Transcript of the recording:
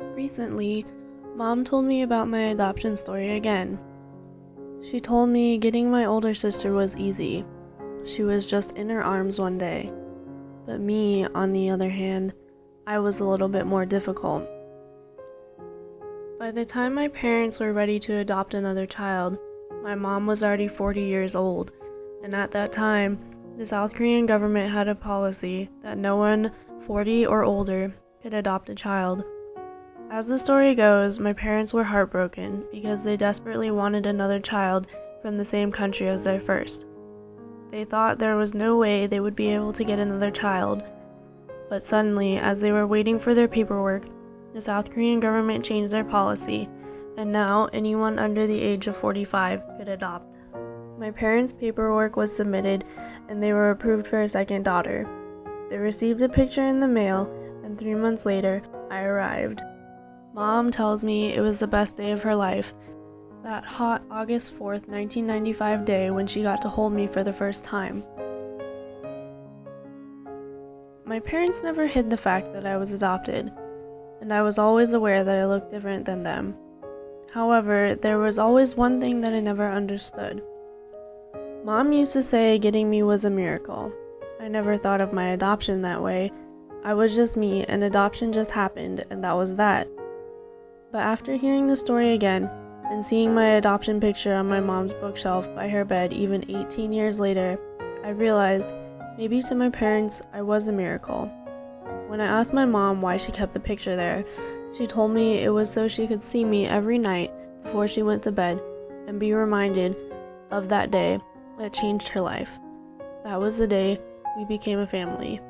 Recently, mom told me about my adoption story again. She told me getting my older sister was easy. She was just in her arms one day. But me, on the other hand, I was a little bit more difficult. By the time my parents were ready to adopt another child, my mom was already 40 years old, and at that time, the South Korean government had a policy that no one 40 or older could adopt a child. As the story goes, my parents were heartbroken because they desperately wanted another child from the same country as their first. They thought there was no way they would be able to get another child. But suddenly, as they were waiting for their paperwork, the South Korean government changed their policy, and now anyone under the age of 45 could adopt. My parents' paperwork was submitted, and they were approved for a second daughter. They received a picture in the mail, and three months later, I arrived. Mom tells me it was the best day of her life. That hot August 4th, 1995 day when she got to hold me for the first time. My parents never hid the fact that I was adopted, and I was always aware that I looked different than them. However, there was always one thing that I never understood. Mom used to say getting me was a miracle. I never thought of my adoption that way. I was just me, and adoption just happened, and that was that. But after hearing the story again, and seeing my adoption picture on my mom's bookshelf by her bed even 18 years later, I realized maybe to my parents I was a miracle. When I asked my mom why she kept the picture there, she told me it was so she could see me every night before she went to bed and be reminded of that day that changed her life. That was the day we became a family.